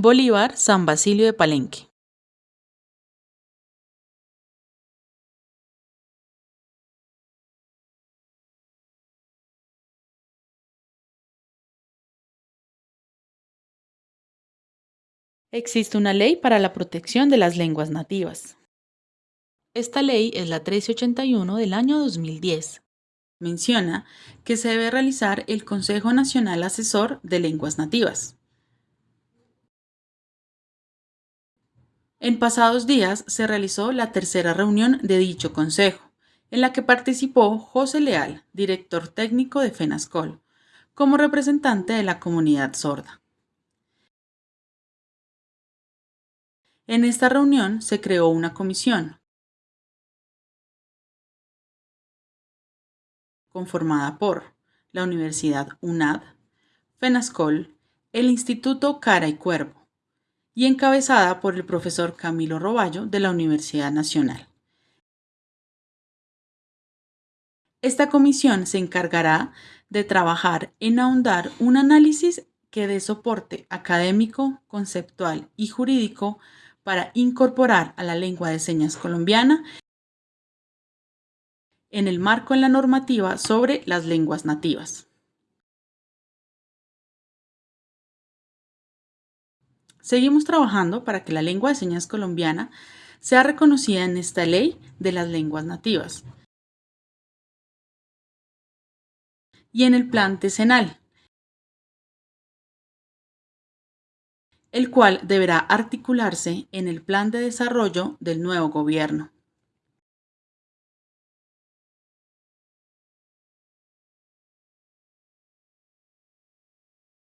Bolívar, San Basilio de Palenque. Existe una ley para la protección de las lenguas nativas. Esta ley es la 1381 del año 2010. Menciona que se debe realizar el Consejo Nacional Asesor de Lenguas Nativas. En pasados días se realizó la tercera reunión de dicho consejo, en la que participó José Leal, director técnico de FENASCOL, como representante de la comunidad sorda. En esta reunión se creó una comisión conformada por la Universidad UNAD, FENASCOL, el Instituto Cara y Cuervo, y encabezada por el profesor Camilo Roballo de la Universidad Nacional. Esta comisión se encargará de trabajar en ahondar un análisis que dé soporte académico, conceptual y jurídico para incorporar a la lengua de señas colombiana en el marco en la normativa sobre las lenguas nativas. Seguimos trabajando para que la lengua de señas colombiana sea reconocida en esta ley de las lenguas nativas y en el plan decenal, el cual deberá articularse en el plan de desarrollo del nuevo gobierno.